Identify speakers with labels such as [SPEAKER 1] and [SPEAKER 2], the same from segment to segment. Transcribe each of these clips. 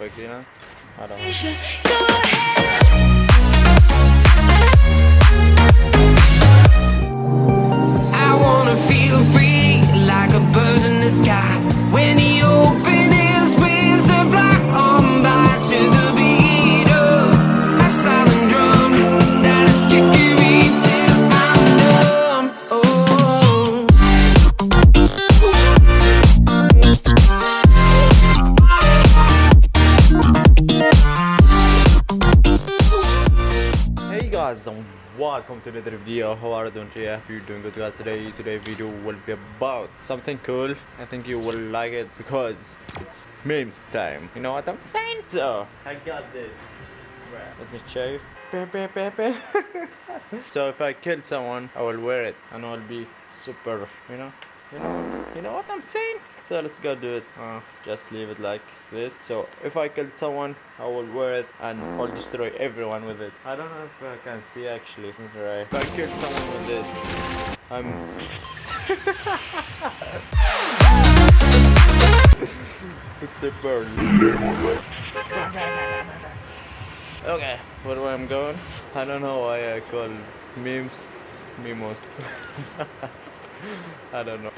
[SPEAKER 1] Like, you know? I don't know.
[SPEAKER 2] I wanna feel free like a bird in the sky.
[SPEAKER 1] Welcome to another video. How are you doing today? If you're doing good guys. Today today video will be about something cool. I think you will like it because it's memes time. You know what i'm saying? So i got this. Right. let me show you. So if i kill someone i will wear it and i'll be super you know you know you know what i'm saying? So let's go do it. Uh, just leave it like this. So if i kill someone i will wear it and i'll destroy everyone with it. I don't know if i can see actually. Right. If i kill someone with this i'm it's super okay where i'm going? I don't know why i call memes memos I don't know.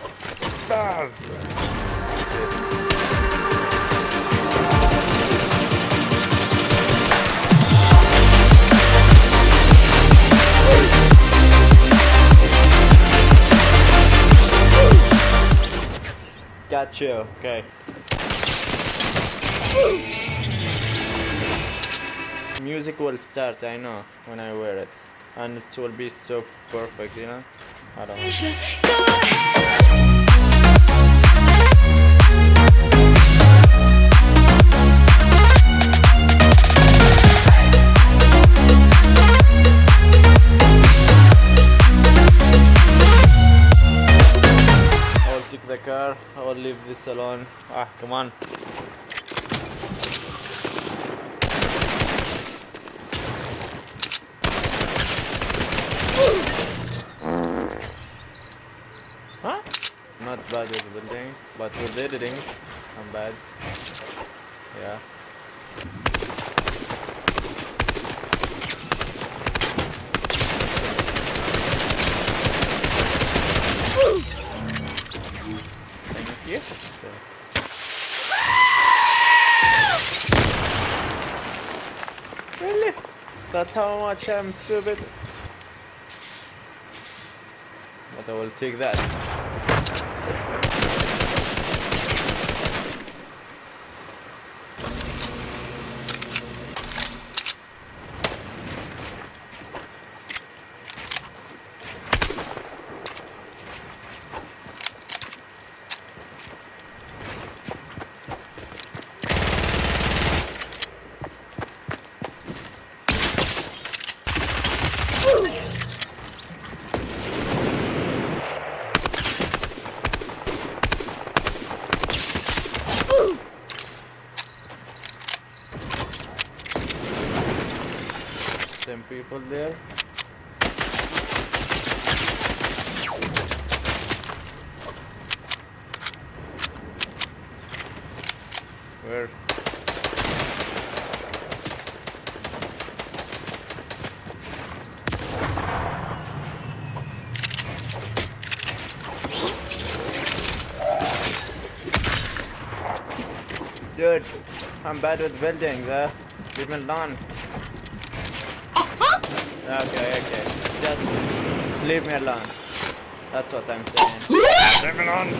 [SPEAKER 1] Got you. Okay. Music will start, I know, when I wear it. And it will be so perfect, you know? I don't know. I will take the car. I will leave this alone. Ah, come on. Bad with eh? building, but with eh? editing, I'm bad. Yeah. So- Really? That's how much I'm stupid. But I will take that. Some people there. Where? Dude, I'm bad with buildings, uh. Leave me alone. Okay, okay. Just leave me alone. That's what I'm saying. leave me alone.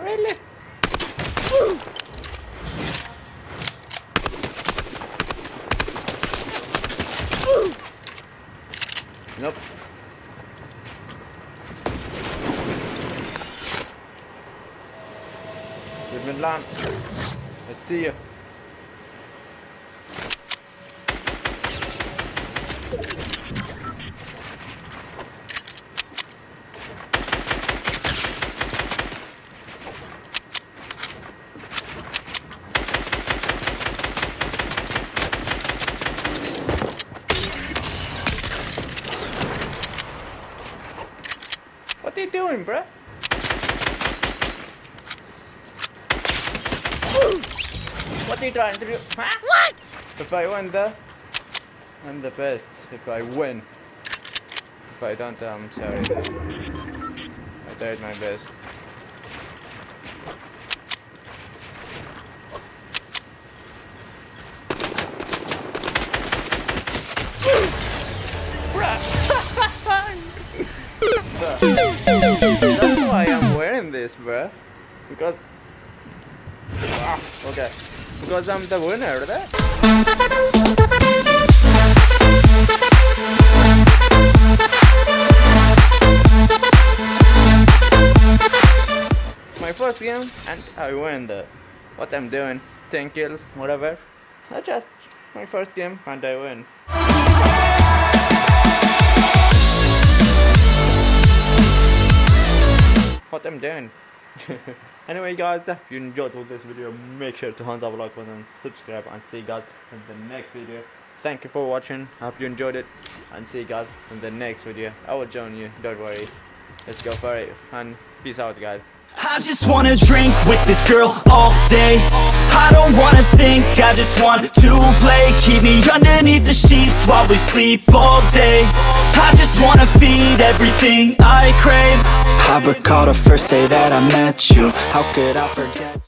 [SPEAKER 1] Really? even land. Let's see you. What are you doing, bruh? Trying to do? Huh? What? If I win the, I'm the best. If I win. If I don't, I'm sorry. I tried my best. That's why I'm wearing this, bruh. Because. Ah, okay. Because I'm the winner, right? My first game, and I win the. What I'm doing, 10 kills, whatever. I just my first game, and I win. what I'm doing. anyway guys, if you enjoyed all this video, make sure to thumbs up, like button, subscribe and see you guys in the next video. Thank you for watching, hope you enjoyed it and see you guys in the next video. I will join you, don't worry. Let's go for it and peace out guys.
[SPEAKER 3] I just wanna drink with this girl all day. I don't wanna think, I just want to play. Keep me underneath the sheets while we sleep all day. I just wanna feed everything I crave. I recall the first day that I met you. How could I forget